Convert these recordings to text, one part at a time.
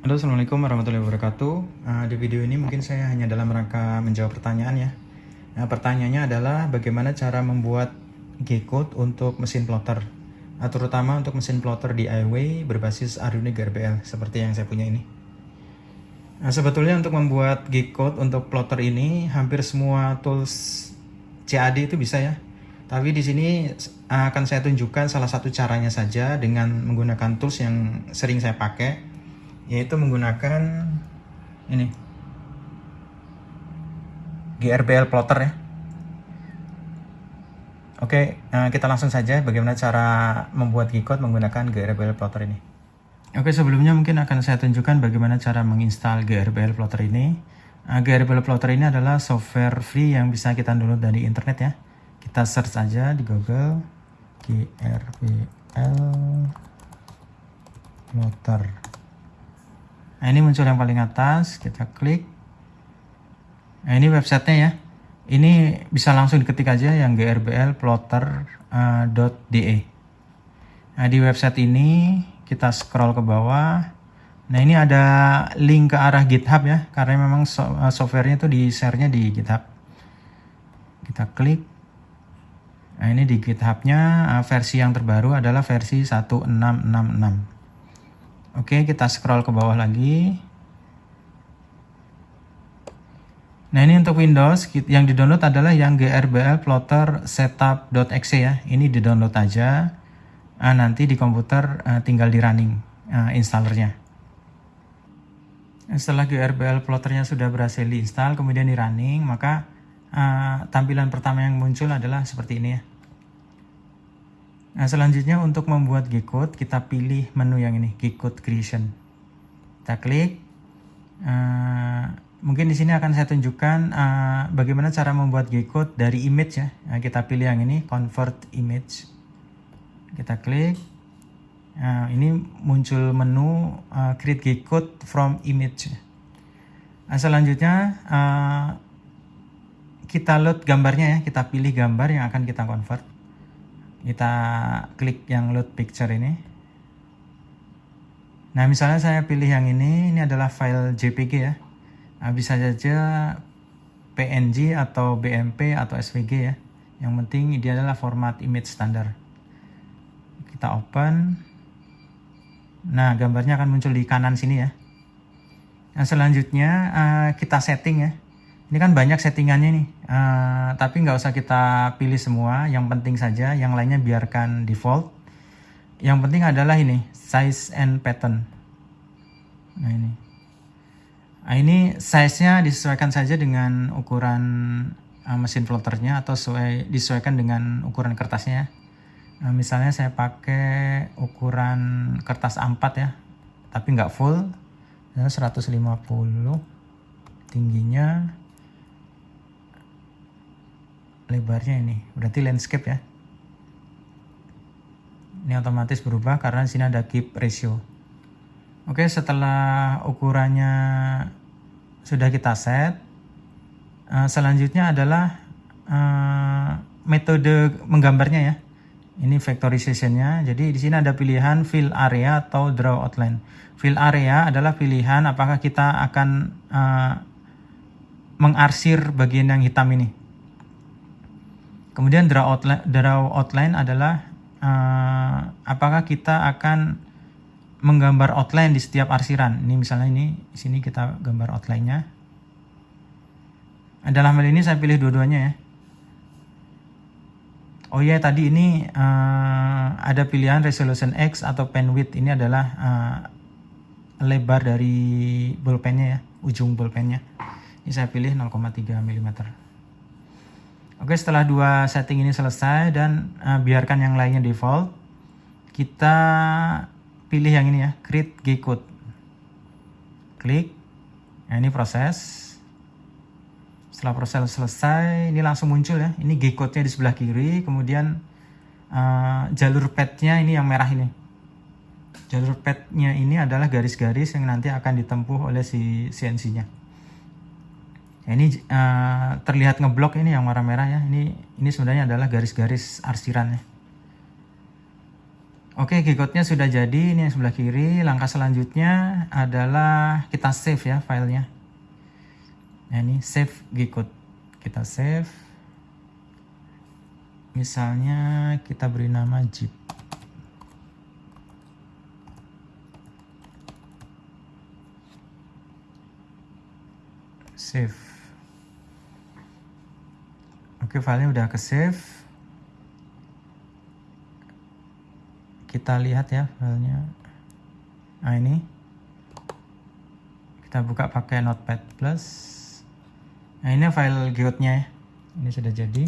Halo Assalamualaikum warahmatullahi wabarakatuh. Uh, Di video ini mungkin saya hanya dalam rangka menjawab pertanyaan ya. Nah, Pertanyaannya adalah bagaimana cara membuat G-code untuk mesin plotter? Uh, Terutama untuk mesin plotter DIY berbasis Arduino GRBL Seperti yang saya punya ini. Nah, sebetulnya untuk membuat G-code untuk plotter ini hampir semua tools CAD itu bisa ya. Tapi di sini akan saya tunjukkan salah satu caranya saja dengan menggunakan tools yang sering saya pakai yaitu menggunakan ini GRBL plotter ya Oke, nah kita langsung saja bagaimana cara membuat G-code menggunakan GRBL plotter ini. Oke, sebelumnya mungkin akan saya tunjukkan bagaimana cara menginstal GRBL plotter ini. Nah, GRBL plotter ini adalah software free yang bisa kita download dari internet ya. Kita search saja di Google GRBL plotter. Nah ini muncul yang paling atas, kita klik. Nah ini websitenya ya. Ini bisa langsung diketik aja yang grblplotter.de. Uh, nah di website ini kita scroll ke bawah. Nah ini ada link ke arah GitHub ya, karena memang uh, softwarenya itu di share-nya di GitHub. Kita klik. Nah ini di GitHub-nya uh, versi yang terbaru adalah versi 1666. Oke, kita scroll ke bawah lagi. Nah ini untuk Windows yang di download adalah yang GRBL plotter setup.exe ya. Ini di download aja. Nah, nanti di komputer uh, tinggal di running uh, installernya. Setelah GRBL plotternya sudah berhasil diinstal kemudian di running maka uh, tampilan pertama yang muncul adalah seperti ini ya. Nah, selanjutnya untuk membuat G-code, kita pilih menu yang ini, G-code creation. Kita klik. Uh, mungkin di sini akan saya tunjukkan uh, bagaimana cara membuat G-code dari image ya. Nah, kita pilih yang ini, convert image. Kita klik. Nah, ini muncul menu uh, create G-code from image. Nah, selanjutnya uh, kita load gambarnya ya, kita pilih gambar yang akan kita convert kita klik yang load picture ini. Nah misalnya saya pilih yang ini ini adalah file JPG ya. Nah, bisa saja PNG atau BMP atau SVG ya. Yang penting ini adalah format image standar. Kita open. Nah gambarnya akan muncul di kanan sini ya. Nah selanjutnya uh, kita setting ya ini kan banyak settingannya nih. Uh, tapi nggak usah kita pilih semua. Yang penting saja yang lainnya biarkan default. Yang penting adalah ini size and pattern. Nah ini. Nah ini size nya disesuaikan saja dengan ukuran uh, mesin plotternya atau sesuai, disesuaikan dengan ukuran kertasnya nah, misalnya saya pakai ukuran kertas A4 ya tapi nggak full. 150 tingginya lebarnya ini. Berarti landscape ya. Ini otomatis berubah karena di sini ada keep ratio. Oke setelah ukurannya sudah kita set uh, selanjutnya adalah uh, metode menggambarnya ya. Ini vectorizationnya. Jadi di sini ada pilihan fill area atau draw outline. Fill area adalah pilihan apakah kita akan uh, mengarsir bagian yang hitam ini Kemudian draw outline, draw outline adalah uh, apakah kita akan menggambar outline di setiap arsiran. Ini misalnya ini di sini kita gambar outline-nya. Dalam hal ini saya pilih dua-duanya ya. Oh ya tadi ini uh, ada pilihan resolution X atau pen width ini adalah uh, lebar dari bolpennya ya, ujung bolpennya. Ini saya pilih 0,3 mm. Oke, setelah dua setting ini selesai dan uh, biarkan yang lainnya default, kita pilih yang ini ya, create G-code. Klik. Nah, ini proses. Setelah proses selesai, ini langsung muncul ya. Ini G-code-nya di sebelah kiri, kemudian uh, jalur pad-nya ini yang merah ini. Jalur pad-nya ini adalah garis-garis yang nanti akan ditempuh oleh si CNC-nya. Ya, ini uh, terlihat ngeblok ini yang warna merah ya. Ini ini sebenarnya adalah garis-garis arsiran ya. Oke, G-code-nya sudah jadi. Ini yang sebelah kiri. Langkah selanjutnya adalah kita save ya filenya. Nah, ini save G-code. Kita save. Misalnya kita beri nama Jeep. Save. Oke, filenya udah ke save. kita lihat ya filenya. Nah ini. Kita buka pakai notepad plus. Nah ini file Gcode-nya ya. Ini sudah jadi.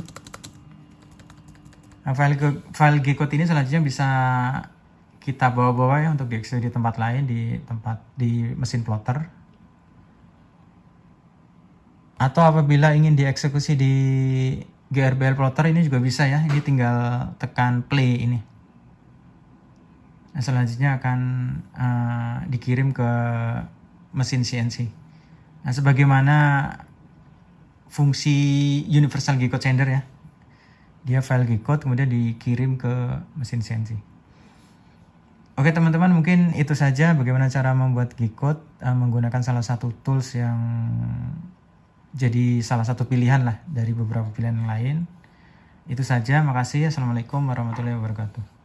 Nah, file file Gcode ini selanjutnya bisa kita bawa-bawa ya untuk dieksekusi di tempat lain di tempat di mesin plotter. Atau apabila ingin dieksekusi di GRBL plotter ini juga bisa ya ini tinggal tekan play ini Nah, selanjutnya akan uh, dikirim ke mesin CNC. Nah, sebagaimana fungsi Universal G-code sender ya. Dia file G-code kemudian dikirim ke mesin CNC. Oke teman-teman mungkin itu saja bagaimana cara membuat G-code uh, menggunakan salah satu tools yang jadi salah satu pilihan lah dari beberapa pilihan yang lain. Itu saja, makasih. Assalamualaikum warahmatullahi wabarakatuh.